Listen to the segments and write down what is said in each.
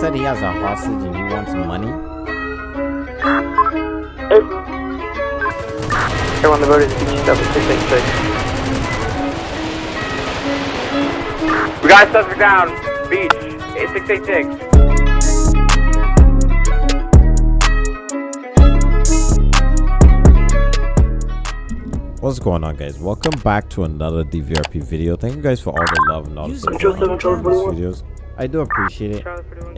said he has a hostage and he wants money. Everyone, the road is beach 7686. We got suspect down. Beach 8686. What's going on guys? Welcome back to another DVRP video. Thank you guys for all the love and all the support on these videos. I do appreciate it.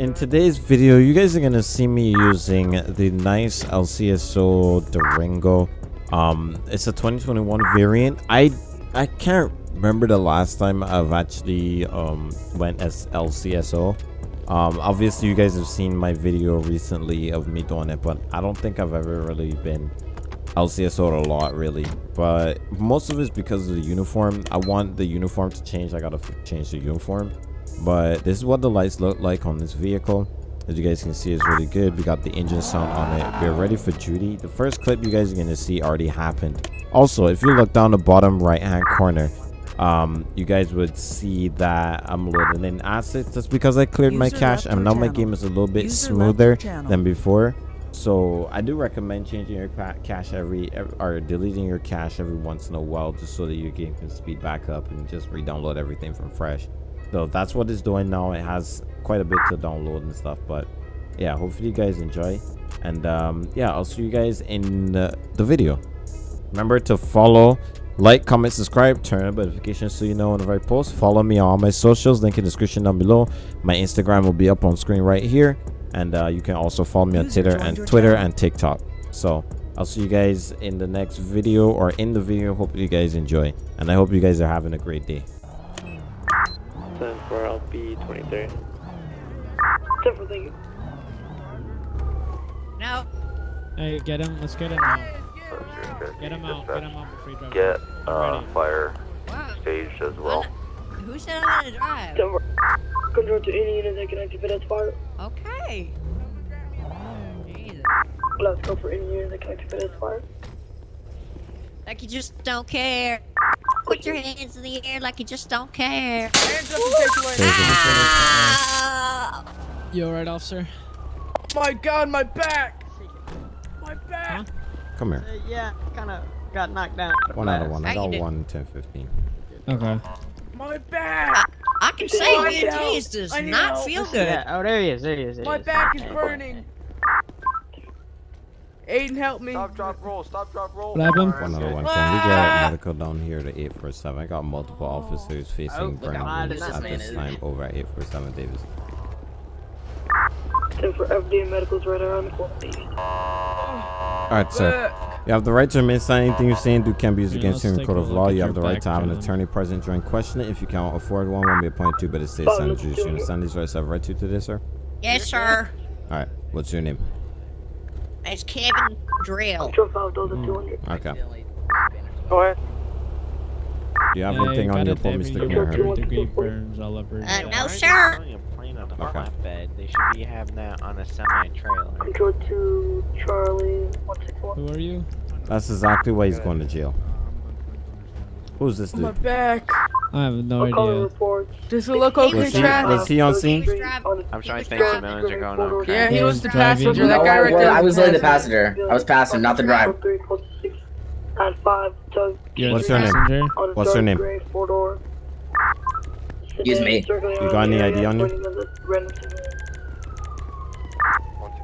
In today's video, you guys are gonna see me using the nice LCSO Durango. Um, it's a 2021 variant. I I can't remember the last time I've actually um went as LCSO. Um, obviously you guys have seen my video recently of me doing it, but I don't think I've ever really been LCSO a lot really but most of it's because of the uniform I want the uniform to change I gotta change the uniform but this is what the lights look like on this vehicle. As you guys can see it's really good. We got the engine sound on it. We're ready for duty. The first clip you guys are gonna see already happened. Also if you look down the bottom right hand corner um you guys would see that i'm loading in assets. That's because i cleared my cache and now my game is a little bit User smoother than before. So I do recommend changing your ca- cache every, ev- or deleting your cache every once in a while just so that your game can speed back up and just re-download everything from fresh. So that's what it's doing now. It has quite a bit to download and stuff, but yeah, hopefully you guys enjoy. And um, yeah, I'll see you guys in uh, the video. Remember to follow, like, comment, subscribe, turn on notifications so you know whenever I post. Follow me on all my socials, link in the description down below. My Instagram will be up on screen right here. And uh, you can also follow me on Twitter and Twitter and TikTok. So I'll see you guys in the next video or in the video. Hope you guys enjoy. And I hope you guys are having a great day. 10 for LP 23. No. Hey, get him. Let's get him out. Get him out. Get him out before he drives. Get I'm uh, ready. fire What? staged as well. Who said I'm gonna drive? Control to any unit that can activate as fire. Okay. Jesus. Let's go for any unit that can activate as fire. Like you just don't care. Put your hands in the air like you just don't care. Ah! You alright, officer? My god, my back! My back! Come here. Uh, yeah, kind of got knocked down. One out of one. I How you got one, 10, 15. Okay. My back! I can say need it does not help. feel good. Yeah, oh, there he is, there he is. There My he is. back is burning. Aiden, help me. Stop, drop, roll. Stop, drop, roll. Slap him. One other one. Can we get ah! medical down here to 847? I got multiple oh. officers Oh, facing look burn how wounds this at man this time over at 847 Davis. 10 for FD medicals right around the corner. Alright, sir. You have the right to remain silent. Anything you say and do can be used Yeah, against you let's in take court of law. You have the right to have an attorney present during questioning. If you cannot afford one, one will be appointed to by the state Follow senate. the You two. understand these rights I have right to today, sir? Yes, sir. Alright, what's your name? It's Kevin Drill. Control 5 those are 200. Okay. Go ahead. Do you have Yeah, anything you on your a pull, Mr. third Kimura? degree burns all over. Uh, you. no, sir. Okay. flatbed. They should be having that on a semi-trailer. Control 2 Charlie 161. Who are you? That's exactly why he's going to jail. Who's this My dude? back. I have no I'm calling idea. reports. Does it look okay, Was he, Travis? was he on scene? I'm trying to think the are going on. Yeah, he He was was the passenger. That No, guy right there. I was only the passenger. passenger. I was passing, not the driver. And 5 Doug. You're What's the her name? passenger? On a What's her name? Gray four door. Excuse me. You got any ID on you?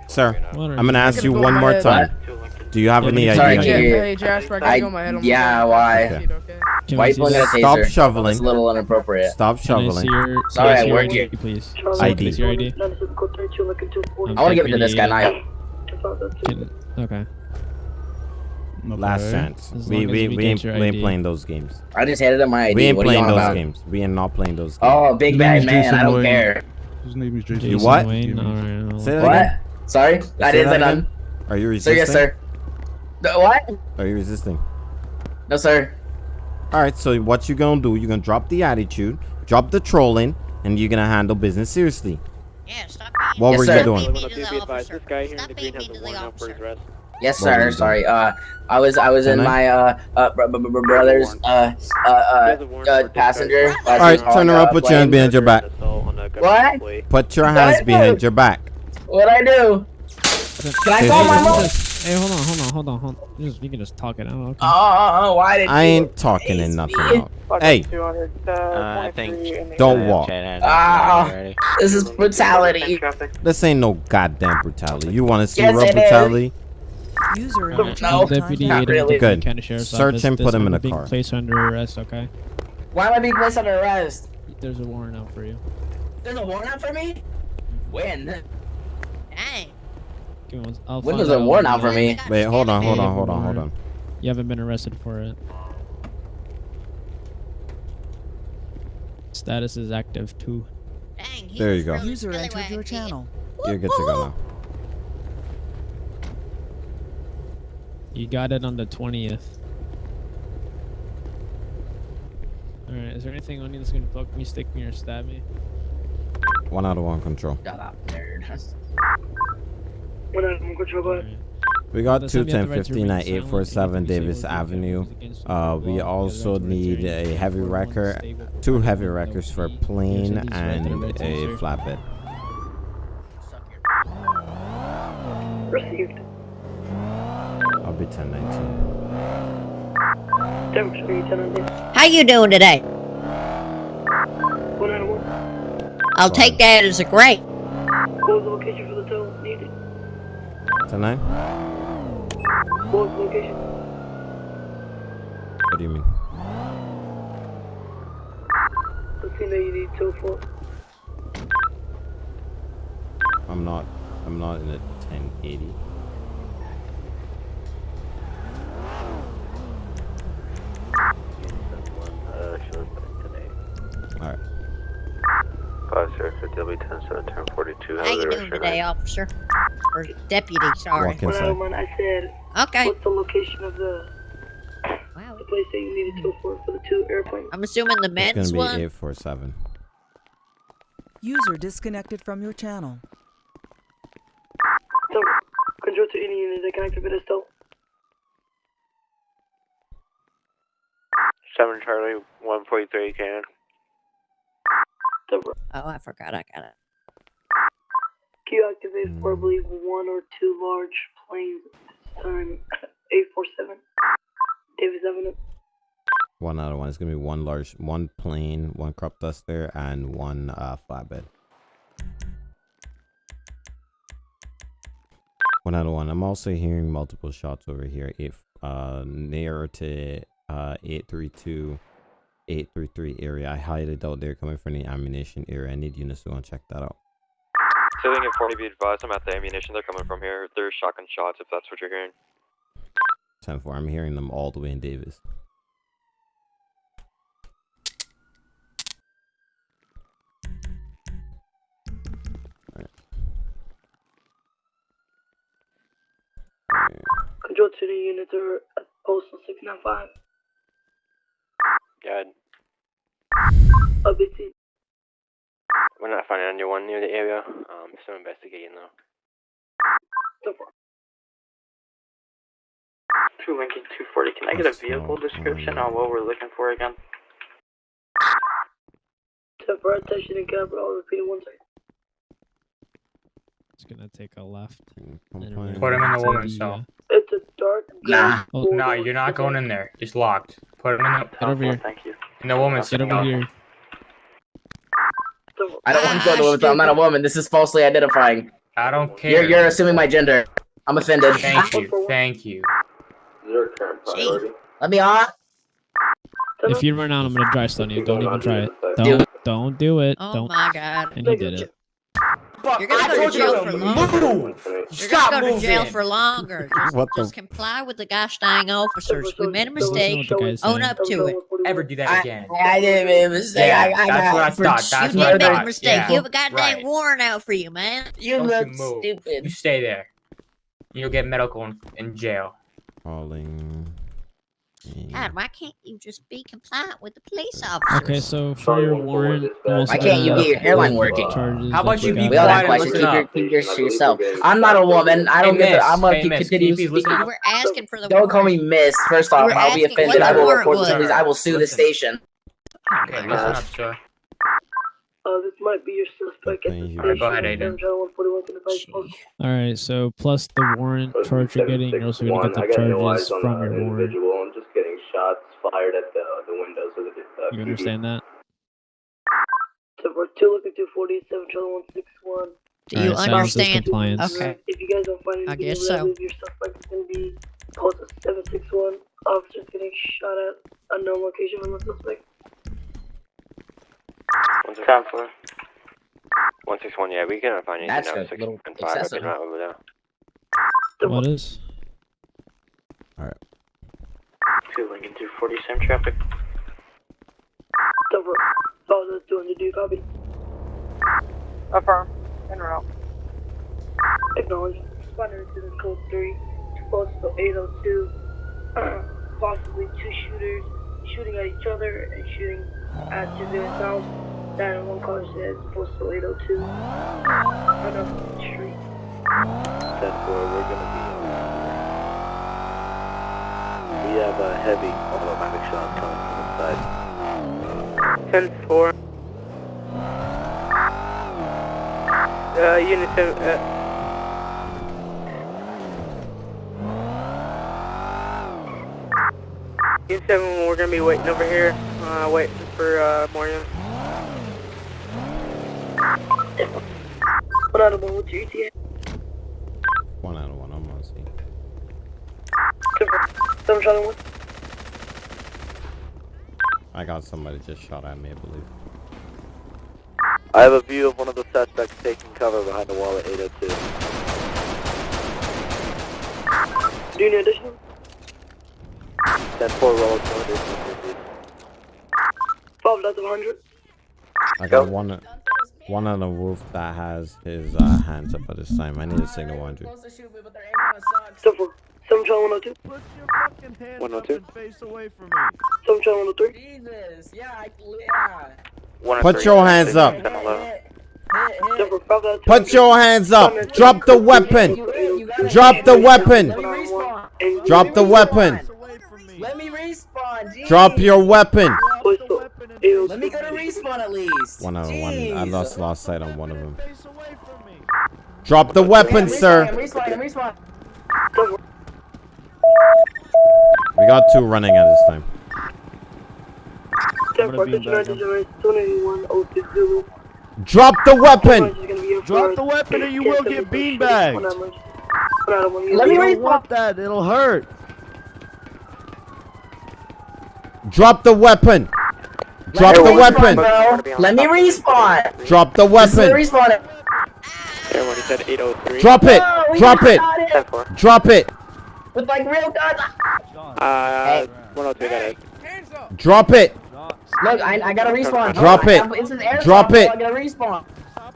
Sir, I'm gonna ask you one more head. time. Do you have Yeah, any but- ID Sorry, on Yeah, you? you- hey Jasper, I I- go my head on yeah, why? Okay. Okay. Why we you pulling out a taser? Stop That's shoveling. a little inappropriate. Stop Can I see shoveling. Sorry, I I see work here. please? ID. I your ID? I want to give it to this guy now. Okay. Last chance. As We we we we ain't, we ain't playing those games. I just handed him my ID. We ain't what playing those about? games. We are not playing those oh, games. Oh, big bad man. Jason I don't Wayne. care. His name is Jason. You what? Wayne? Alright, Say that What? again. Sorry? I didn't that say again. none. Are you Sir, resisting? yes, sir. The- What? Are you resisting? No, sir. All right. So what you gonna do? You're gonna drop the attitude, drop the trolling, and you're gonna handle business seriously. Yeah, stop being What Yes, were sir. you Stop doing? being mean Wanna to the be advised, this guy here in the green has a warrant out for his arrest. Yes, What sir. Sorry. Uh, I was I was in Tonight? my uh uh br- br- br- brother's uh uh uh, uh passenger. All right, turn her up. Put your hand behind your back. uh, What? Put your hands behind your back. What'd I do? Can I call my mom? Hey, hold on, hold on, hold on, hold on. Just, you can just talk it out. Okay. Oh, why did you I you? ain't talking and nothing out. Hey, Uh, I think. Don't walk. Chad had Ah. it. This is brutality. this ain't no goddamn brutality. You want to see Yes, real it is. brutality? User in Uh, your No, channel Deputy not Aiden really. with the Good. County Sheriff's Search Office. him, put This him in a being car. Placed under arrest, okay? Why am I being placed under arrest? There's a warrant out for you. There's a warrant out for me? When? Dang. Give me one- I'll When find was a out out for me? Wait, hold on, hold Hey, on, hold on, hold on. You haven't been arrested for it. Status is active too. Dang, he There you go. User really entered your channel. You're good to go now. You got it on the 20th. Alright, is there anything on you that's gonna poke me, stick me, or stab me? One out of one control. Shut up, nerd. We got This two time you have ten the right to fifteen at eight four seven and if you Davis say what you Avenue. feel is against the Uh, we you have the also need a heavy the wrecker, two heavy court wreckers for a plane There's a right and a flatbed. Received. I'll be ten nineteen. Denver Street, 10 on this. How you doing today? One out of one. I'll take that as a great. What was the location for the tow needed? Ten nine? What was location? What do you mean? The thing that you need tow for. I'm not. I'm not in a ten eighty. All right. Five zero fifty, will be ten seven ten forty two. How you doing today, officer? Or deputy, sorry. Walk One out of inside. one. I said, Okay. what's the location of the, Wow. the place that you needed tow for for the two airplanes? I'm assuming the It's men's gonna one. be eight four seven. User disconnected from your channel. So, control to any unit that can activate a tow. Seven Charlie, one forty three, can. Oh, I forgot I got it. Can you activate for, I believe, one or two large planes this time? 847 Davis Avenue. One out of one. It's gonna be one large, one plane, one crop duster, and one uh, flatbed. One out of one. I'm also hearing multiple shots over here. If uh near to uh 832, 833 area. I highly doubt they're coming from the ammunition area. I need units to go and check that out. Ceiling at 40 be advised, I'm at the ammunition they're coming from here. They're shotgun shots if that's what you're hearing. 10 4. I'm hearing them all the way in Davis. Control to the units are at postal 695. Good. A bit team. We're not finding anyone near the area. Um, still investigating though. So far. Two Lincoln 240. Can I get a vehicle description on what we're looking for again? So far, attention and capital. I'll repeat it one second. It's gonna take a left. Put him in the To woman's cell. uh, It's a dark. Nah. Oh, No, you're not going in there. It's locked. Put him in the Get over here. Thank you. in the woman's Get cell. over here. So. I don't want to go to a woman. I'm not a woman. This is falsely identifying. I don't care. You're care. you're assuming my gender. I'm offended. Thank you. Thank you. Your current priority. Let me on. If you run out, I'm gonna dry stun you. Don't even try it. Do Don't. Don't do it. Oh Don't. my god. And he did it. You're gonna go to jail for longer. You're Stop gonna go to jail for longer. Just, the- just comply with the gosh dang officers. We made a mistake. what the guy's Own up to it. Ever do that again? I didn't make a mistake. Yeah, I, I that's got what I thought. That's you what I did make a thought. mistake. Yeah. You have a goddamn Right. warrant out for you, man. You Don't look you move. stupid. You stay there. You'll get medical in, in jail. Calling. God, why can't you just be compliant with the police officers? Okay, so for your warrant, Why can't you get your hairline working? How about you be got We all quiet have and questions. listen Keep, your, up. keep yours to yourself. I'm not a woman. I don't Hey, get to. I'm miss. gonna Hey, keep, miss, continue can you please speaking. You were asking for the Don't call me miss. First off, were I'll be offended. I will report the was. police. I will sue the station. Okay, listen up, sir. Uh, this might be your suspect at the Thank you. Go ahead, Aiden. Channel 141 can advise post. All right, so plus the warrant charge you're getting, you're also gonna get the charges from your warrant. I'm just getting shots fired at the the windows of the. Uh, You understand that? So we're two looking to 47 channel 161. Do you Alright, silence is understand? compliance. Okay. If you guys don't find I anything guess illegal, so. your suspect is going to be posted 761. Officers getting shot at unknown location from the suspect. Time for. 161, yeah, we cannot find anything That's now. a 6 little and 5 have excessive. been right over there. What is? Two Lincoln 247 traffic. Over. Oh, that's 200. Do you copy? Affirm. En route. Acknowledge. Responder to the code 3. Postal 802. Possibly two shooters shooting at each other and shooting at civilian house. 911 caller says postal 802. On the street. 10 4, we're gonna be. We have a heavy automatic shot coming from the side. 10 4. Uh, unit 7, uh, Unit 7, we're gonna be waiting over here, uh, waiting for, uh, more units. One out of one, what's your ETA? One out of one. I'm on scene. Seven Charlie 1. I got somebody just shot at me, I believe. I have a view of one of the suspects taking cover behind the wall at 802. Do you need additional? 10 4, roll 200. Five out of 100. I got one one on the roof that has his uh, hands up at this time. I need a signal 100. Seven 4. Seven 102. Put your fucking hands 102. up and face away from me. Seven Charlie 103. Jesus, yeah, I, yeah. Put your hands up. Seven 4. Five out of 200. Put your hands up. Drop the weapon. Drop the weapon. Let me respawn. And Drop the weapon. Away from me. Let me respawn. Jeez. Drop your weapon. postal Let me go to respawn at least. One out of one. I lost lost sight on one of them. Face away from me. Drop the I'm weapon, sir. respawning, I'm respawning, I'm Seven 4. We got two running at this time. Seven gonna 4. be Catch in your background. register. 291 060. Drop the weapon. Drop the weapon or you will get beanbagged. Let me You respawn. want that. It'll hurt. Drop the weapon. Drop the weapon. Let me respawn. Drop the This is the weapon. respawn. Everyone, said 803. Drop it. Oh, Drop it. got it 10 4. Drop it. With like real guns. Uh, 102, got it. Drop it. Look, I, I gotta respawn. Drop I- it. I- It's an airsoft, Drop bro. it. I gotta respawn.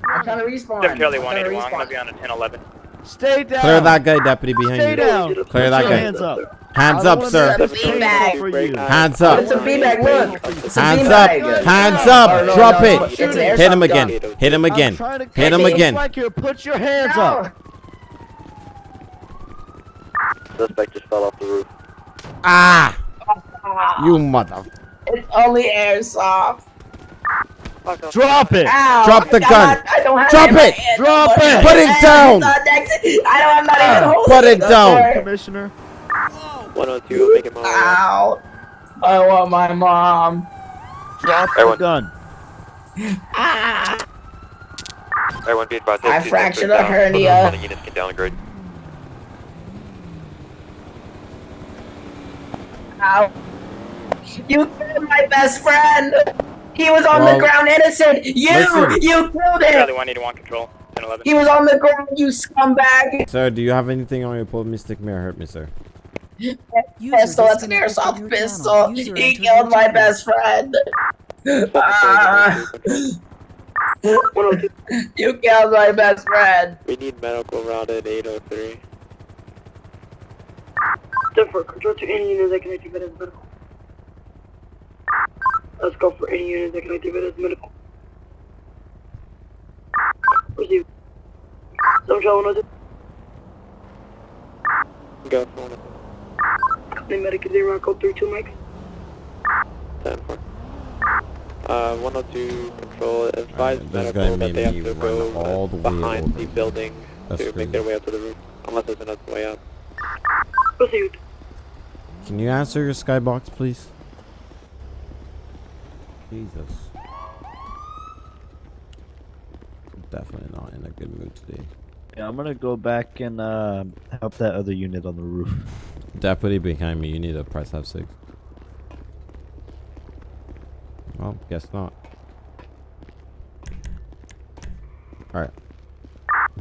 I'm trying to respawn. Seven Charlie I'm trying 181, I'm gonna be on a 1011. Stay down. Clear that guy, deputy, behind Stay you. down. Clear Put that your guy. Hands up. Hands up, sir. that It's a beanbag. for you. Hands up. It's a beanbag. Look. It's a Hands beanbag. up. Hands Oh, up. no, Drop no, it. Hit him again. Hit him again. trying to Hit him again. Put your hands up. Suspect just fell off the roof. Ah. You mother. It's only airsoft. Drop it. Ow. Drop the God, gun. I don't have Drop in my it. Drop it. Put it down. I don't, I'm not even Ah. Put it down. sir. Commissioner. 102, I'm making my way. Ow. I want my mom. Drop Everyone. the gun. Ah. Everyone be advised. I fractured a hernia. All can downgrade. Ow. You killed my best friend. He was on Well, the ground innocent. You, listen. you killed Charlie him. 181, control 1011. He was on the ground, you scumbag. Sir, do you have anything on your pull me? Stick me hurt me, sir. User Pistol, that's an airsoft pistol. User He killed my channel. best friend. 102. you killed my best friend. We need medical route at 803. Seven 4. Control to any unit that can activate as medical. Let's go for any unit that can activate as medical. Receive. Seven Charlie 102. Go for one. Company medic is zero code 32 Mike. 10 4. Uh, 102 control, advise this medical that they have to go all the behind the building That's to make their way up to the roof, unless there's another way up. Proceed. Can you answer your skybox, please? Jesus. Definitely not in a good mood today. Yeah, I'm gonna go back and uh, help that other unit on the roof. Deputy behind me, you need to press F6. Well, guess not. Alright.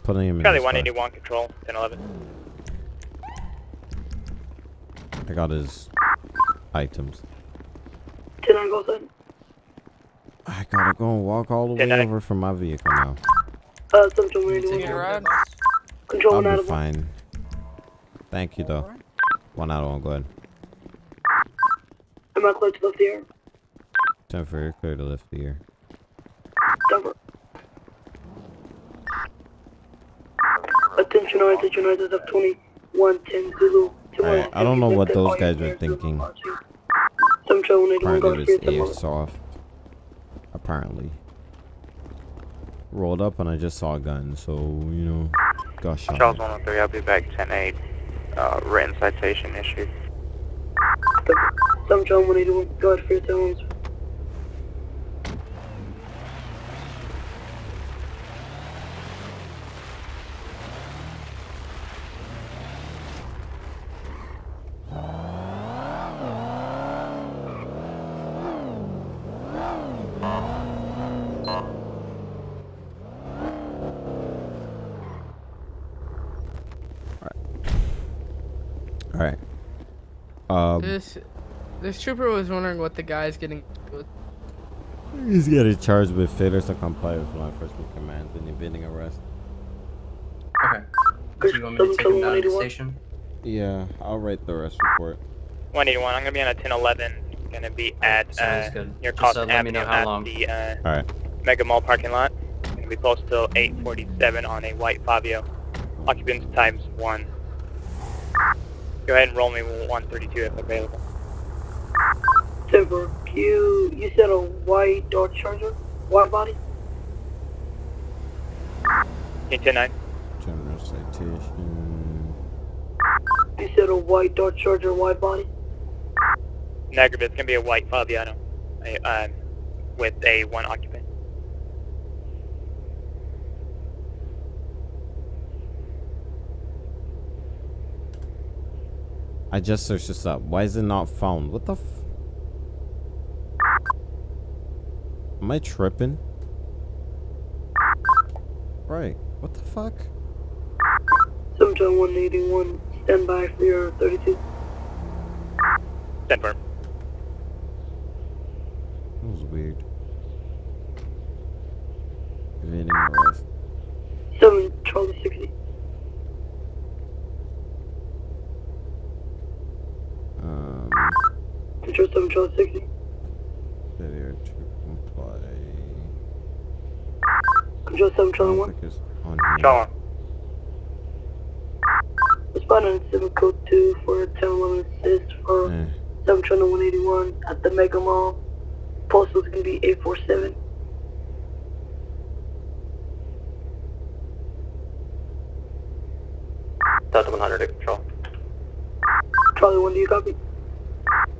Putting him in Charlie his car. 181 control, 1011. I got his items. 10 9 goes in. I gotta go and walk all the way Ten over from my vehicle now. Uh, 721. Control I'll one out be of one. fine. Thank you, though. One out of one, go ahead. Am I clear to lift the air? Time for you clear to lift the air. Denver. Attention, all attention, all of 2110 Zulu. Alright, I don't know what those guys were thinking. Some trouble, 181 Apparently guard it free was airsoft. Apparently. Rolled up and I just saw a gun, so, you know, got shot. Charles 113, I'll be back 10-8. Uh, written citation issued. Some trouble, 181 guard free at 10 Alright. Um, This this trooper was wondering what the guy's getting. he's getting charged with failure to comply with law enforcement commands and evading arrest. Okay. Do you want me to take him down to the station? Yeah, I'll write the arrest report. 181, I'm gonna be on a 1011. Gonna be at uh, Sounds near Just, Cost uh, Avenue at long. the uh, Alright. Mega Mall parking lot. Gonna be close till 847 on a white Fabio. Occupants times one. Go ahead and roll me 132 if available. Denver, you, you said a white Dodge Charger? White body? 109. General citation. You said a white Dodge Charger, white body? Negative, it's gonna be a white Fabiano. A, uh, with a one occupant. I just searched this up. Why is it not found? What the Am I tripping? Right. What the fuck? Sometime 181, stand by for your 32. Denver. That was weird. Evading arrest. 7 Charlie 60. Um, Control 7 Charlie 60. failure to comply. Control 7 Charlie 1. Click is on here. Charlie. Respond on 7 code 2 for 1011 assist for Eh. 7 Charlie 181 at the Mega Mall. Postal is going to be 847. Delta 100 to control. Charlie 1, do you copy?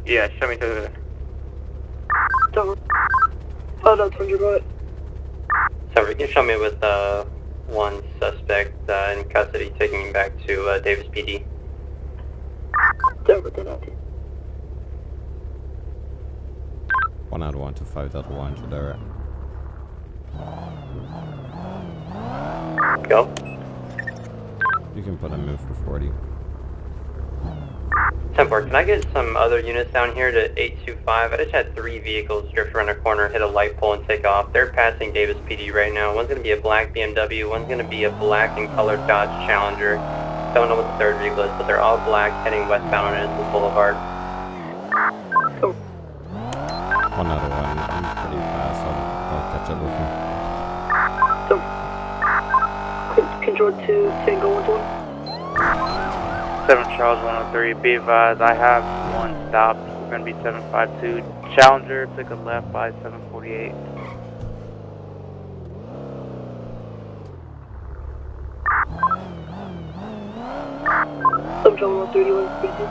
Yeah, show me to the Denver. Oh, no, 200, go ahead. So you can show me with uh, one suspect uh, in custody taking him back to uh, Davis PD. Denver, 10 out. One out of one to five out of one to direct. Go. You can put him in for 40. 10-4, can I get some other units down here to 825? I just had three vehicles drift around a corner, hit a light pole, and take off. They're passing Davis PD right now. One's going to be a black BMW, one's going to be a black and colored Dodge Challenger. Don't know what the third vehicle is, but they're all black, heading westbound on Innocence Boulevard. One out of one. I'm pretty fast. I'll, I'll catch up with him. Con- Control 2, Tango 120. 7 Charles 103, be advised, I have one stop. We're going to be 752. Challenger took a left by 740. 48. Seven Charlie 131, speaking.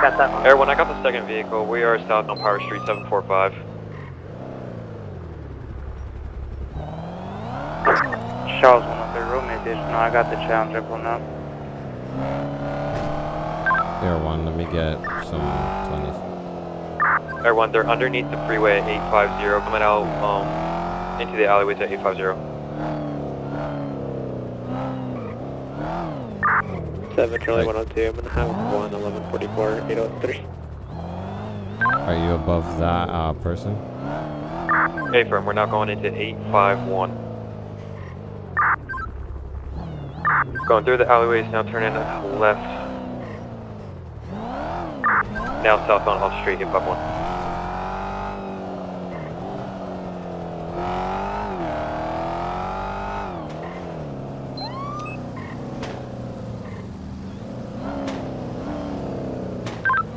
Got that Air 1, I got the second vehicle. We are south on Power Street 745. Charles 103, room additional. I got the Challenger pulling up. Air one, let me get some 20s. Air 1, they're underneath the freeway at 850, coming out um, into the alleyways at 850. Seven Charlie Right. 102. I'm gonna have one 1144 803. Are you above that uh, person? Hey, firm, we're now going into 851. Going through the alleyways, now turning left. Now southbound off street, 851.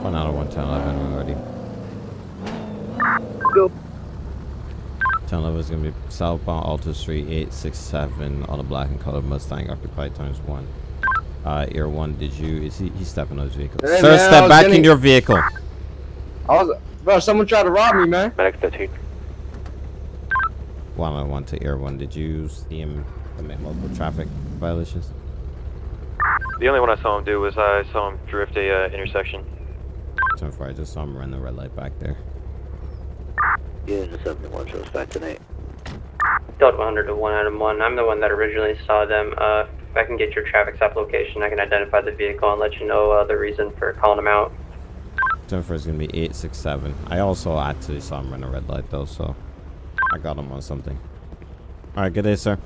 One out of one, 10, 11, we're ready. Go. 10, 11 is going to be southbound Alta Street 867 on a black and colored Mustang occupied times one. Uh, Air one, did you, is he, he's stepping on his vehicle. Hey, Sir, man, step was back in your vehicle. I was, bro, someone tried to rob me, man. Medic 13. One on one to Air one, did you see him commit multiple traffic violations? The only one I saw him do was I saw him drift a uh, intersection. 10 4, I just saw him run the red light back there. Unit 71 shows back tonight. Delta 100 to 1 Adam 1. I'm the one that originally saw them. Uh, if I can get your traffic stop location, I can identify the vehicle and let you know uh, the reason for calling them out. 10 4 is going to be 867. I also actually saw him run a red light though, so I got him on something. Alright, good day, sir.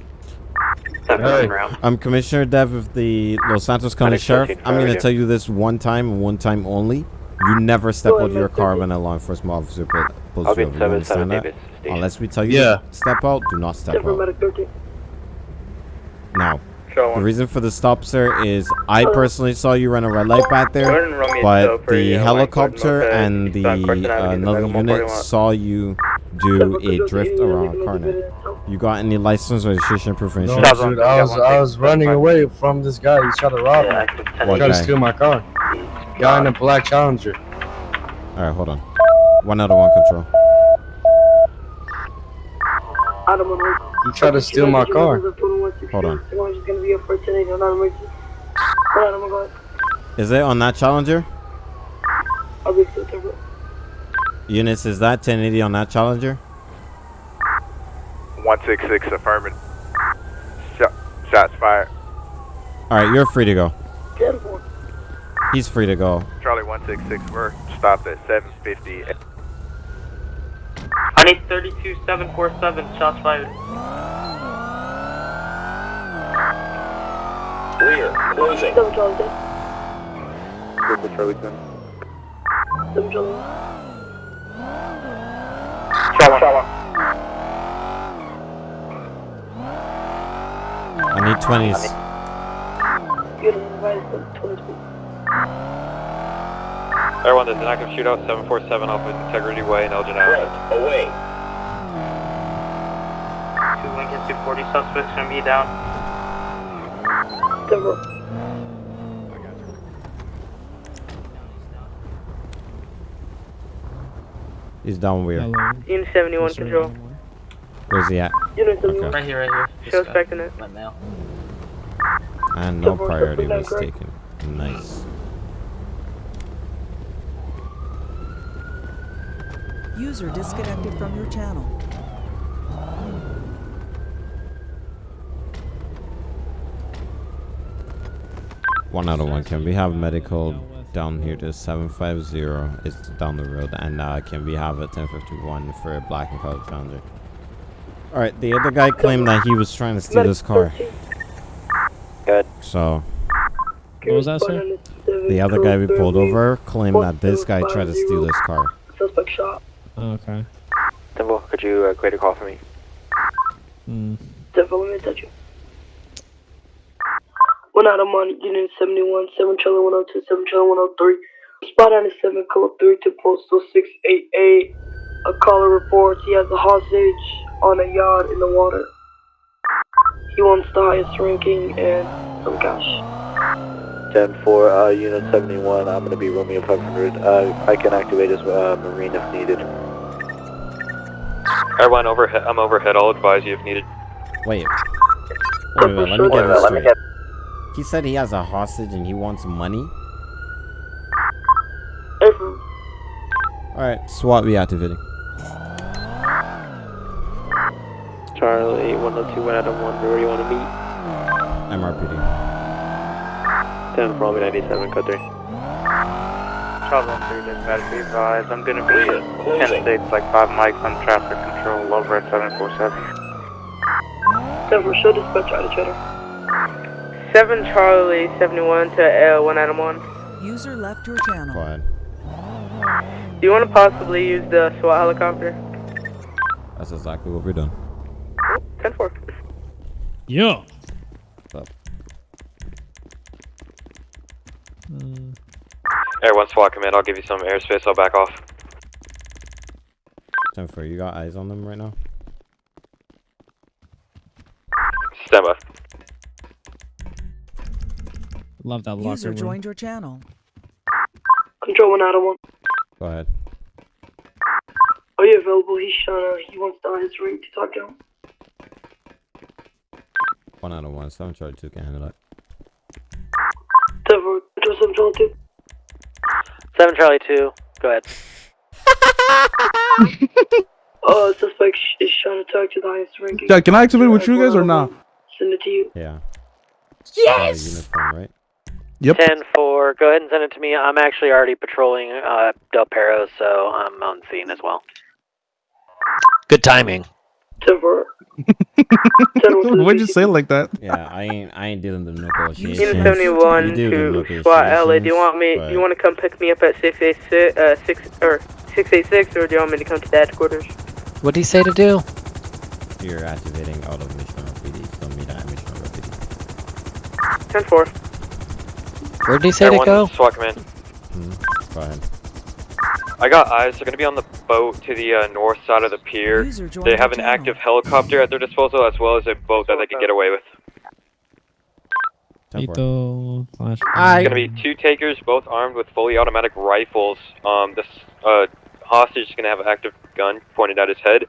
Seven round. I'm Commissioner Dev of the Los Santos County Sheriff. I'm going to tell you this one time and one time only. You never step out of your car when a law enforcement officer pu- pulls I'll you be over. You 7 7 understand that? Unless we tell you Yeah. to step out, do not step out. Now, the reason for the stop, sir, is I personally saw you run a red light back there. ahead and roll me a But the helicopter and the uh, another unit saw you do a drift around a corner. You got any license or registration proof for No, insurance? dude, I was I was running away from this guy. He tried to rob me. What He tried to steal my car. Guy in a black Challenger. Alright, hold on. One out of one control. Adam on hold. He tried to steal my car. Hold on. Someone's gonna be up for today, no, not emergency. Hold on, I'm gonna go. Is it on that Challenger? I'll be still Denver. Eunice, is that 1080 on that Challenger? 166 affirmative. Shot, shots fired. Alright, you're free to go. Ten four. He's free to go. Charlie 166, we're stopped at 750. I need 32747, shots fired. Clear. Closing. Seven Charlie dead. Group Charlie 10. Seven Charlie. Shot one. I need 20s. You're the advice of 22. Everyone, there's an active shootout 747 off of Integrity Way in Elgin Avenue. Away. Two Lincoln 240 suspects gonna be down. Denver. He's down where? Hello. Unit 71 Yes, control. Where's he at? Unit 71. Okay. Right here, right here. Show This us guy. back in it. My mail. And no priority was taken. Nice. User disconnected from your channel. One out of one. Can we have medical down here to 750? It's down the road. And uh, can we have a 1051 for a black and colored Challenger? Alright, the other guy claimed that he was trying to steal this car. Good. So, What was that, sir? the other guy we pulled over claimed that this guy tried to steal this car. Suspect shot. Oh, okay. Temple, could you uh, create a call for me? Hmm. Denver, let me touch you. One out of on Unit 71, 7 Charlie 102, 7 Charlie 103. Spot on the 7 code 3 to postal 688. A caller reports he has a hostage on a yacht in the water. He wants the highest ranking and some cash. 10 for uh, Unit 71, I'm going to be Romeo 500. Uh, I can activate as uh, Marine if needed. Everyone overhead. I'm overhead. I'll advise you if needed. Wait. Wait, wait, let me get this straight. He said he has a hostage and he wants money? Alright, SWAT reactivating. Charlie, 102, 1 Adam 1, where do you want to meet? MRPD. 10 for Albany 97, code 3. Charlie 1 3, dispatch, be uh, advised. I'm gonna be at 10 states, like 5 mics on traffic control, over at 747. Denver, show dispatch out each other. 7 Charlie 71 to L 1 Adam 1. User left your channel. Go ahead. Do you want to possibly use the SWAT helicopter? That's exactly what we're doing. 10 4. Yeah. What's up? Uh, Everyone SWAT command. I'll give you some airspace. I'll back off. 10 4, you got eyes on them right now? Stand by. Love that locker User room. joined your channel. Control 1 Adam 1. Go ahead. Are you available? He's trying to, he wants the highest rank to talk to him. One out of one. Seven charge two can handle that. Denver, control 7 Charlie 2. 7 Charlie 2, go ahead. Uh, suspect sh- is trying to talk to the highest ranking. Yeah, can I activate with you guys or not? Send it to you. Yeah. Yes! uniform, right? Yep. 10 4, go ahead and send it to me. I'm actually already patrolling uh, Del Perro, so I'm on scene as well. Good timing. Denver. Why'd you say it like that? Yeah, I ain't I ain't dealing the negotiations. Unit 71 You do the to SWAT LA. Do you negotiations, want me? but Do you want to come pick me up at 686 uh, 6 or 686 or do you want me to come to the headquarters? What did he say to do? You're activating out of mission PD, so meet at mission PD. 10 4. Where did he say to go? SWAT command. Hmm. Go ahead. I got eyes. They're going to be on the boat to the uh, north side of the pier. They have an active helicopter at their disposal as well as a boat that they can get away with. Lethal flash. It's going to be two takers, both armed with fully automatic rifles. Um, this uh, hostage is going to have an active gun pointed at his head.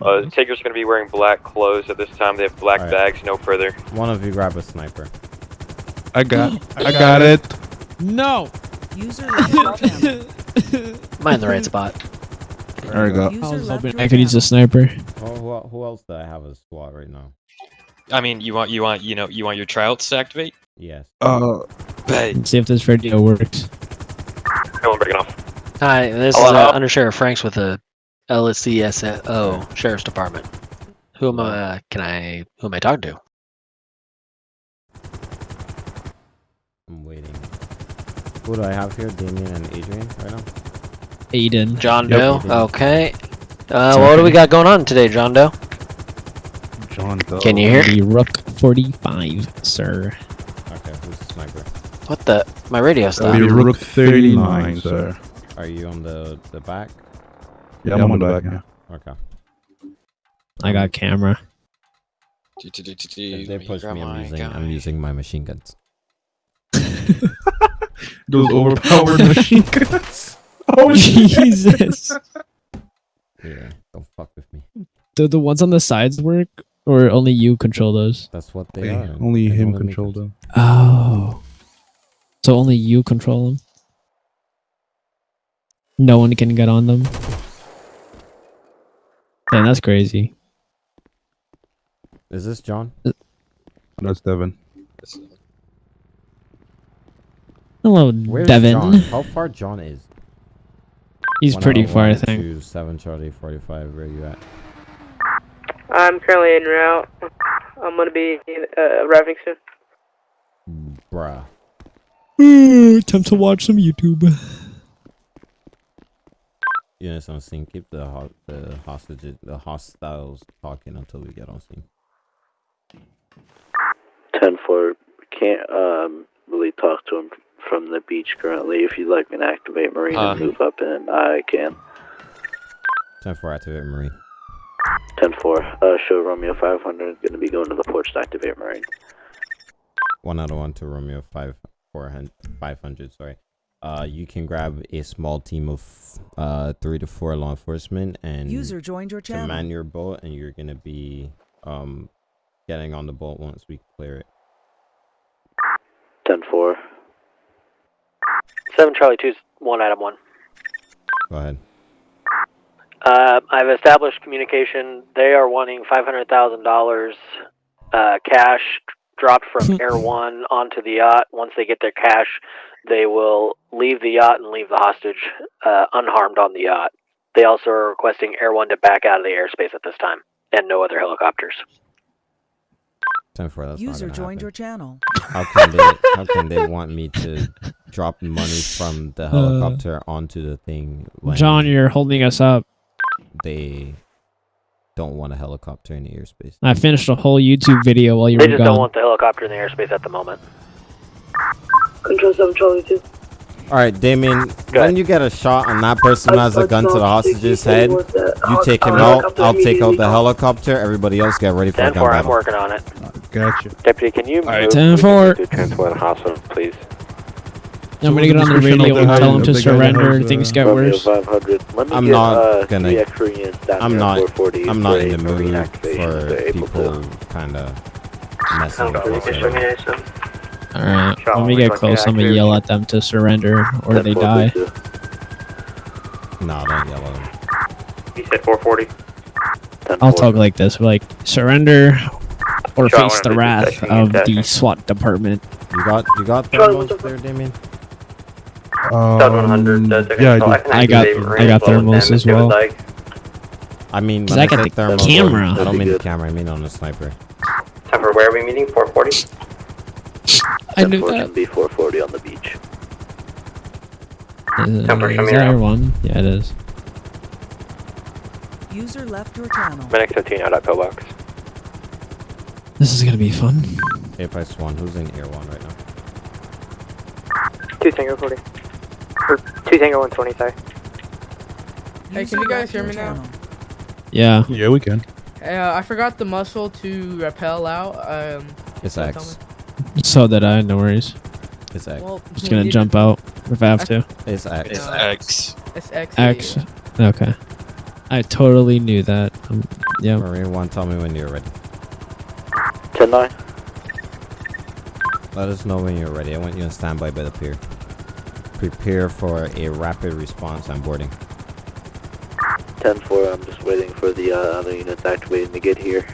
Uh, the takers are going to be wearing black clothes at this time. They have black Alright. bags, no further. One of you grab a sniper. I got I got it. No. User left your channel. Am I in the right spot? There we go. User I was hoping I could use a sniper. Oh, who, who else do I have as squad right now? I mean, you want you want you know you want your tryouts to activate? Yes. Uh, Hey, Let's see if this radio works. Everyone breaking off. Hi, this is uh, Under Sheriff Franks with the LSCSO Sheriff's Department. Who am I? Can I? Who am I talking to? I'm waiting. Who do I have here? Damien and Adrian right now? Aiden. John Yep. Doe. Okay. Uh, what do we got going on today, John Doe? John Doe. Can you hear? The Rook 45, sir. Okay, who's the sniper? What the? My radio That'll be stopped. Rook 39, sir. Are you on the the back? Yeah, I'm on the back now. Okay. I got camera. If they push me, I'm using I'm using my machine guns. Those overpowered machine guns. Oh Jesus! Yeah, don't fuck with me. Do the ones on the sides work, or only you control those? That's what they Hey, are. only They him make control them. Oh. So only you control them. No one can get on them. Damn, that's crazy. Is this John? Uh, that's Devin. Hello, Where's Devin. John? How far John is? He's One pretty out of far, I think. to Seven Charlie Forty Five. Where you at? I'm currently en route. I'm gonna be uh, arriving soon. Bruh. Time to watch some YouTube. Units on scene. Keep the ho- the hostages, the hostiles talking until we get on scene. 10 4, can't um, really talk to him from the beach currently. If you'd like me to activate Marine Uh. and move up in, I can. Ten four, activate Marine. 10-4, uh, show Romeo 500, gonna be going to the porch to activate Marine. One out of one to Romeo five four hundred five hundred. Sorry. Uh, you can grab a small team of uh three to four law enforcement and User joined your channel. man your boat, and you're gonna be um getting on the boat once we clear it. 10-4. 7 Charlie 2's one item one. Go ahead. Uh, I've established communication. They are wanting five hundred thousand dollars uh, cash dropped from Air One onto the yacht. Once they get their cash, they will leave the yacht and leave the hostage uh, unharmed on the yacht. They also are requesting Air One to back out of the airspace at this time, and no other helicopters. Ten four. That's User not joined happen. your channel. How can they? how can they want me to drop money from the uh, helicopter onto the thing when John, you're holding us up. they don't want a helicopter in the airspace? I finished a whole YouTube video while you They were just don't want the helicopter in the airspace at the moment. Control 7 Charlie 2. All right, Damien. When you get a shot on that person who has a gun to the hostage's head, you take him out. I'll take out the helicopter. Everybody else get ready for a 10 gun 4, I'm working on it. Gotcha. Deputy, can you move 10 4. to transport the hospital, please? I'm gonna get on the radio and tell him to the guy surrender. has, Things uh, get worse. 500. Let me I'm get, not uh, gonna- three Koreans down I'm not. I'm not in the a mood for people kind of messing with us. Me Alright, Shot when we get close, I'm gonna yell at them to surrender or they die. please, sir. No, don't yell at them. You said 440. I'll talk like this, like surrender or Shot face the wrath of the. SWAT department. You got. You got Charlie, thermals up, there, Damien. Stud 100. Took yeah, I install. I got- I got as thermals as if you would well. Like. I mean, I I got the thermals, camera. I don't That'd mean the camera. I mean on the sniper. Time for where are we meeting? 440. I knew 10-4 that. be 440 on the beach. Uh, Time for is come here. one? Yeah, it is. User left your channel. Medic 15 out at pillbox. This is gonna be fun. Apex one. Who's in air one right now? 2 Tango 40. Or 2 Tango 120, sorry. Hey, can you guys hear me now? Yeah. Yeah, we can. Uh, I forgot the muscle to rappel out. Um, It's X. So that I, no worries. It's X. well, Just gonna jump out if I have to. It's X. It's Uh, X. It's X. X. Okay. I totally knew that. Um, yeah. Marine one. Tell me when you're ready. 10-9. Let us know when you're ready. I want you on standby by the pier. Prepare for a rapid response on boarding. 10-4, I'm just waiting for the uh, other units activating to get here.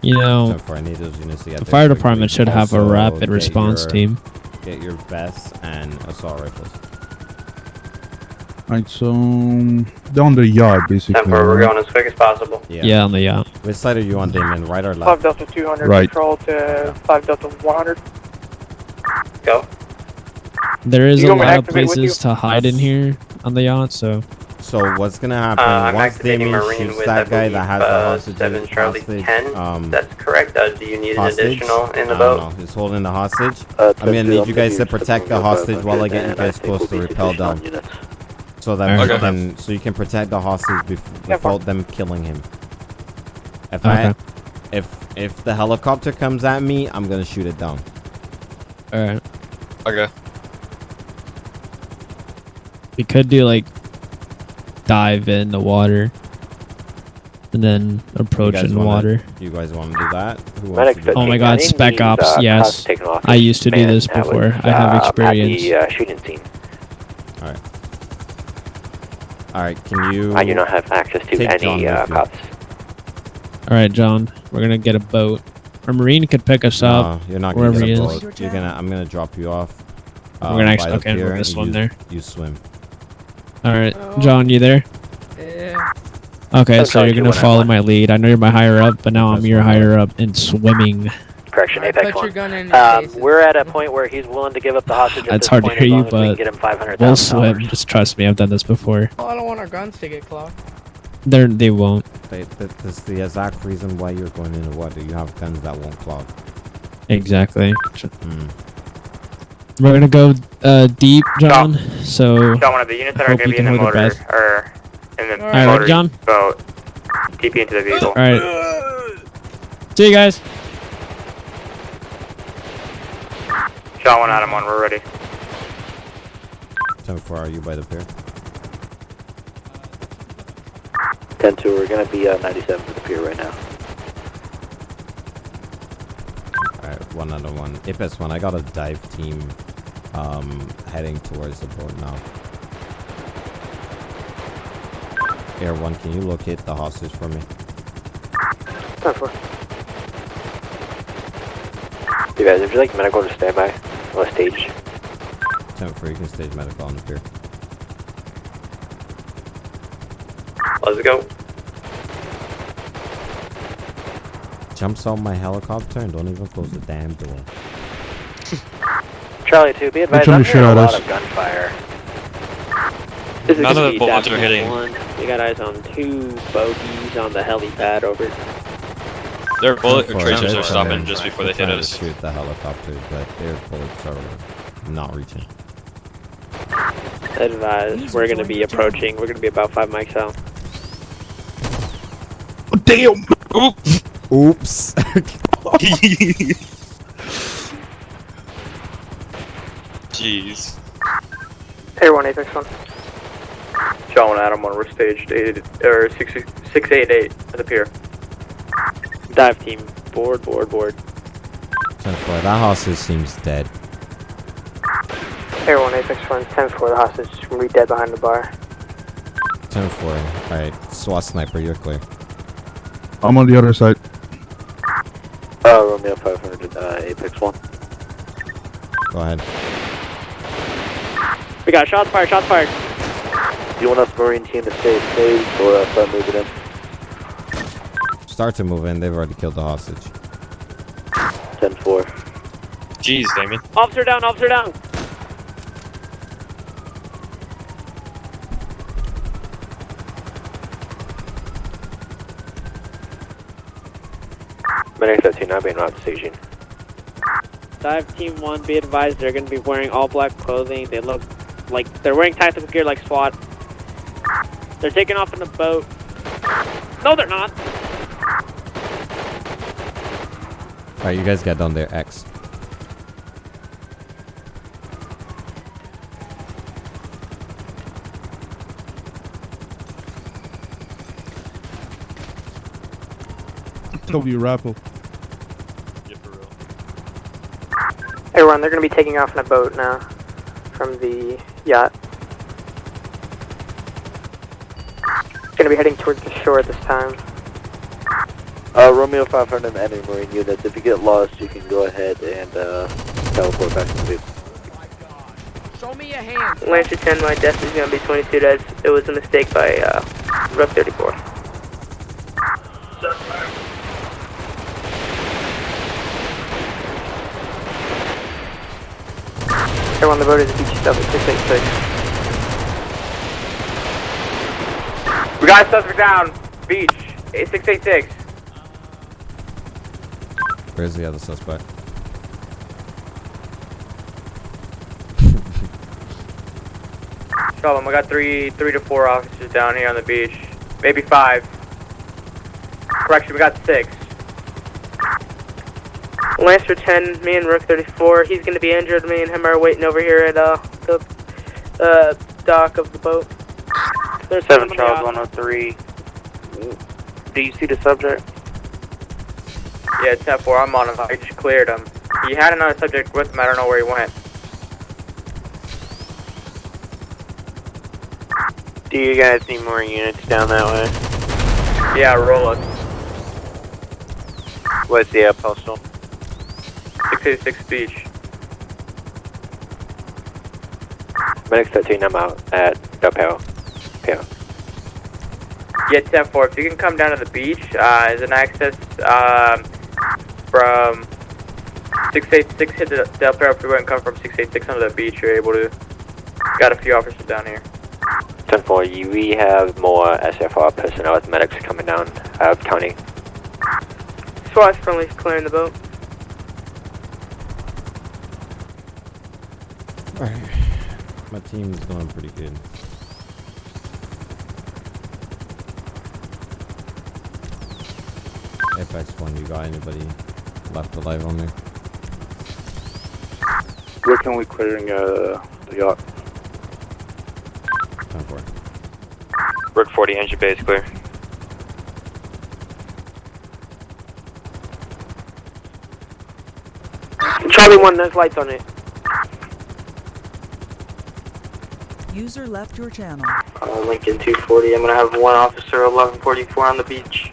You know, Therefore, I need those units to get the there fire quickly. department should have a rapid response your- team. Get your vests and assault rifles. Alright, so down the yard basically. Time for we're going as quick as possible. Yeah. Yeah, on the yacht. Which side are you on, Damon? Right or left? 5 left? Delta 200, Right. control to 5 Delta 100. Go. There is You a want me to lot of places to hide in here on the yacht, so So what's gonna happen Uh, I'm once activating Damien shoots that guy believe, that has uh, the hostage? 7 Charlie hostage, 10. Um, That's correct. Uh, do you need an additional in the I don't boat? know. He's holding the hostage. Uh, I'm gonna need you guys to protect the hostage while I get you guys think close to repel rappel sufficient on down, so that we Okay. can so you can protect the hostage bef- without them killing him. If I if if the helicopter comes at me, I'm gonna shoot it down. alright. Okay. We could do like dive in the water and then approach guys in wanna- water. You guys want to do that? Who wants to do Oh my god, spec these, ops, uh, yes. cops taken off I used to do this before. was, I have uh, experience. At the uh, shooting scene. All right. All right. Can you? I do not have access to any uh, cops. Alright, John, we're gonna get a boat. Our marine could pick us up. You're not gonna wherever get he a is. boat. You're gonna. I'm gonna drop you off. We're uh, gonna actually- the okay, we're gonna swim you- there. You swim. Alright, Oh. John, you there? Yeah. Okay, That's so you're gonna follow my lead. I know you're my higher up, but now I'm your higher up in swimming. Correction, I Apex 1. gun in your Um, we're at a point where he's willing to give up the hostage at That's this hard to hear you, long as we can but get him five hundred We'll swim. Just trust me, I've done this before. Oh, I don't want our guns to get clogged. They're they won't. They, that, that's the exact reason why you're going into water. You have guns that won't clog. Exactly. Mm. We're gonna go uh, deep, John. So Shot one of the units that are Hope going to you be in can the hold motor, breath. or and then All right, motor John. boat. TP into the vehicle. All right. See you guys. Shot one, Adam one. We're ready. 10-4, are you by the pier? 10 2, we're gonna be uh, 97 for the pier right now. Alright, one out of one. Apex one, I got a dive team um, heading towards the boat now. Air one, can you locate the hostage for me? Ten four. You guys, if you like medical, just stand by on the stage. 10-4, you can stage medical on the pier. Let's go. Jumps on my helicopter and don't even close the damn door. Charlie 2, be advised, I'm hearing a lot us. of gunfire. This is None of the bullets are hitting. We got eyes on two bogeys on the helipad over. Their bullet 10-4, tracers they're stopping just before they hit trying to us. shoot the helicopters, but their bullets are not reaching. Advised, we're gonna be approaching. We're gonna be about five mics out. Oh, damn! Oops. Jeez. Air one, Apex one. Shot one, Adam one. We're staged eight or six six eight eight at the pier. Dive team, board, board, board. 10-4, that hostage seems dead. Air one, Apex one. Ten four. The hostage is gonna be dead behind the bar. 10-4, alright, SWAT sniper, you're clear. I'm on the other side. Uh, Romeo 500, uh, Apex 1. Go ahead. We got shots fired. Shots fired. Do you want us Marine team to stay safe or uh, start moving in? Start to move in, they've already killed the hostage. 10 4. Jeez, Damien. Officer down. Officer down. Medic 13, not being route to station. Dive team one. Be advised, they're gonna be wearing all black clothing. They look like they're wearing tactical gear like SWAT. They're taking off in a boat. No, they're not. Alright, you guys get down there, X. W raffle. Everyone, they're gonna be taking off in a boat now from the yacht. Gonna be heading towards the shore at this time. Uh, Romeo 500 and any Marine units, if you get lost, you can go ahead and uh, teleport back to the vehicle. Show me your hands. Lancer 10, my death is gonna be 22 dead. It was a mistake by uh, Rough 34. Everyone, the boat is beach stuff at 686. We got a suspect down. Beach. 686. Where's the other suspect? Shot them. I got three, three to four officers down here on the beach. Maybe five. Correction, we got six. Lancer 10, me and Rook 34. He's gonna be injured. Me and him are waiting over here at uh, the uh, dock of the boat. There's Seven Charles out. 103. Do you see the subject? Yeah, 10 4. I'm on him. I just cleared him. He had another subject with him. I don't know where he went. Do you guys need more units down that way? Yeah, roll us. What's the uh, postal? 686 Beach. Medic 13, I'm out at Del Palo. Palo. Yeah, 10 4. If you can come down to the beach, uh, there's an access um, from 686 hit the Del Perro freeway and come from 686 onto the beach. You're able to. Got a few officers down here. 10 4, we have more SFR personnel with medics coming down out of county. SWAT friendly's clearing the boat. Alright. My team is going pretty good. Apex one, you got anybody left alive on there? We're currently clearing uh, the yacht. Time for Rook 40, engine base clear. Charlie 1, there's lights on it. User left your channel. Uh, Lincoln 240, I'm gonna have one officer 1144 on the beach.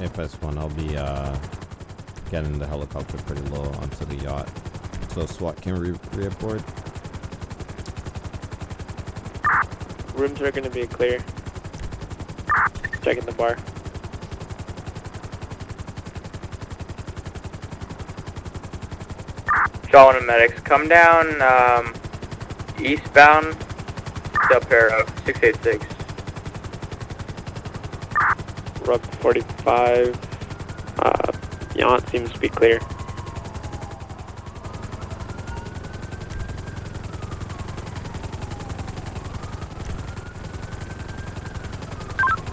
Apex One, I'll be uh getting the helicopter pretty low onto the yacht, so SWAT can re reaboard. Rooms are gonna be clear. Checking the bar. Shaw and medics, come down um, eastbound Del Perro, 686. Rub 45. Uh, yacht seems to be clear.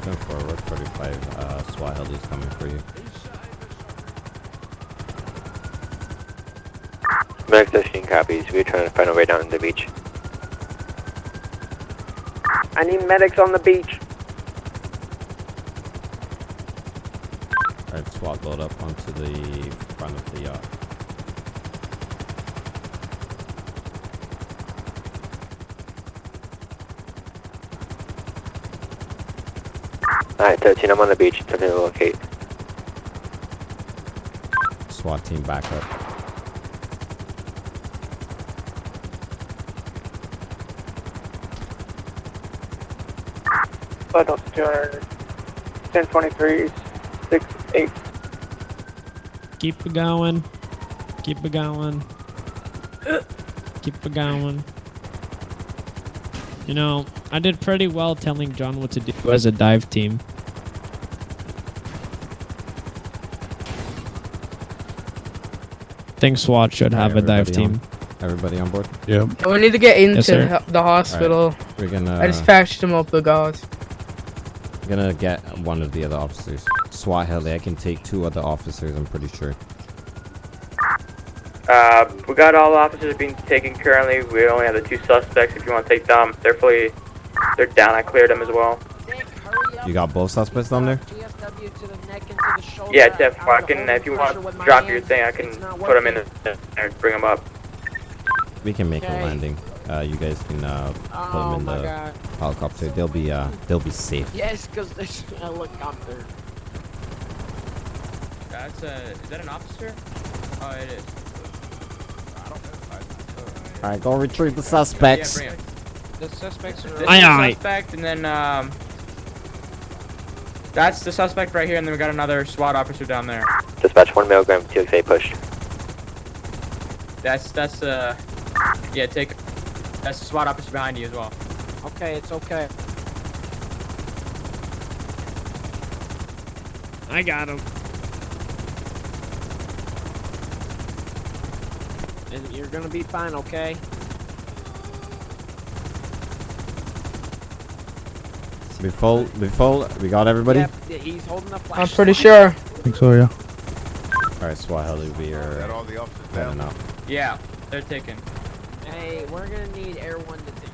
Ten four, Rook 45, uh, SWAT heli's coming for you. Medic 13 copies. We're trying to find our way down to the beach. I need medics on the beach. Alright, SWAT load up onto the front of the yacht. Alright, 13, I'm on the beach. Time to locate. SWAT team back up. Vital 200. 1023, 6, 8. Keep it going. Keep it going. Keep it going. You know, I did pretty well telling John what to do as a dive team. think SWAT should have a dive Everybody on- team. Everybody on board? Yep. We need to get into Yes, the- the hospital. We're gonna. Uh, I just patched him up with gauze. Gonna get one of the other officers. SWAT heli. I can take two other officers. I'm pretty sure. Uh, we got all officers being taken currently. We only have the two suspects. If you want to take them, they're fully, they're down. I cleared them as well. You got both suspects down there? Yeah, Jeff, I can. If you want to drop your thing, I can put them in the, and bring them up. We can make a landing. Uh, you guys can uh, put Oh them in the God. helicopter. They'll be uh, they'll be safe. Yes, because there's a helicopter. That's a. Is that an officer? Oh, it is. All right, go retrieve the suspects. bring 'em. The suspects are. Aye, aye. suspect, and then um. That's the suspect right here, and then we got another SWAT officer down there. Dispatch 1 milligram, TXA pushed. That's that's uh. Yeah, take. That's the SWAT officer behind you as well. Okay, it's okay. I got him. And you're gonna be fine, okay? Before before we got everybody. Yep, he's holding a flashlight. I'm pretty sure. I think so, yeah. All right, SWAT heli. We are heading out. Yeah, they're taken. Hey, we're gonna need Air One to take.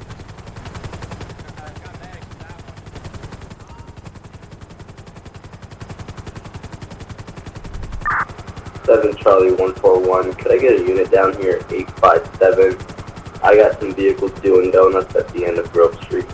Seven Charlie one four one. Could I get a unit down here? Eight five seven. I got some vehicles doing donuts at the end of Grove Street.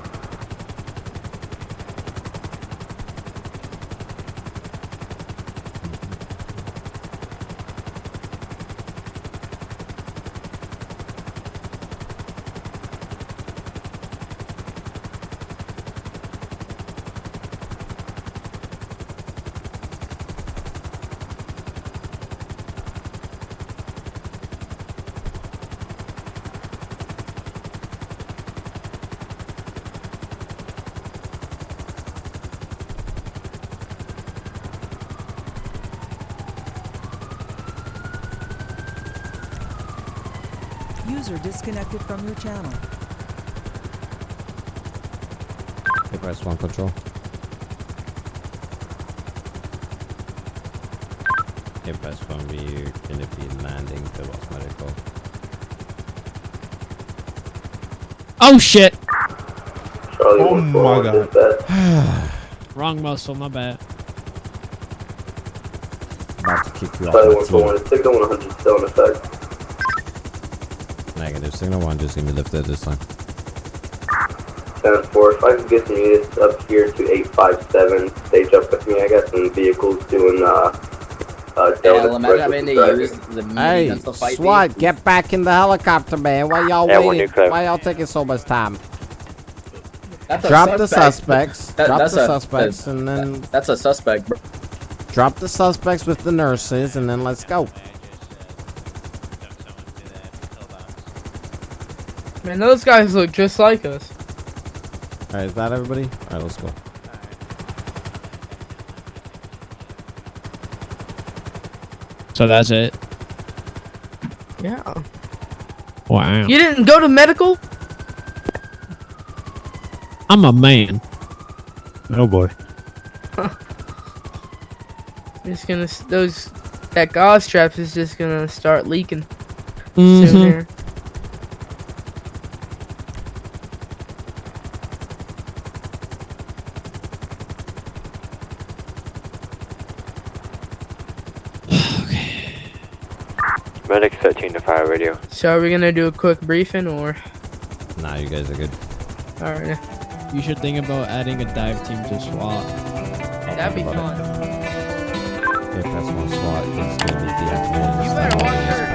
Disconnected from your channel. Hey, press one control. Hey, press one. We're gonna be landing the Los Medical. Oh shit! Charlie Oh 141 my God. Wrong muscle, my bad. About to kick you off Charlie 141, signal 100 still effect. Negative. Signal one just gonna be lifted this time. 10 4, if I could get some units up here to 857, stage up with me. I got some vehicles doing, uh, uh, Delta Express with the driving. Hey, SWAT, get back in the helicopter, man. Why y'all Yeah, waiting? Why y'all taking so much time? That's Drop the suspects. That- drop that's the a- suspects, that- and then That's a suspect. bro. drop the suspects with the nurses, and then let's go. Man, those guys look just like us. All right, is that everybody? All right, let's go. So that's it. Yeah. Wow. You didn't go to medical? I'm a man. Oh boy. It's gonna those that gauze trap is just gonna start leaking mm -hmm. soon here. Medic 13 to fire radio. So are we gonna do a quick briefing or? Nah, you guys are good. All right. You should think about adding a dive team to SWAT. That'd be fun. Okay, press one SWAT is gonna be deactivated. You better watch her.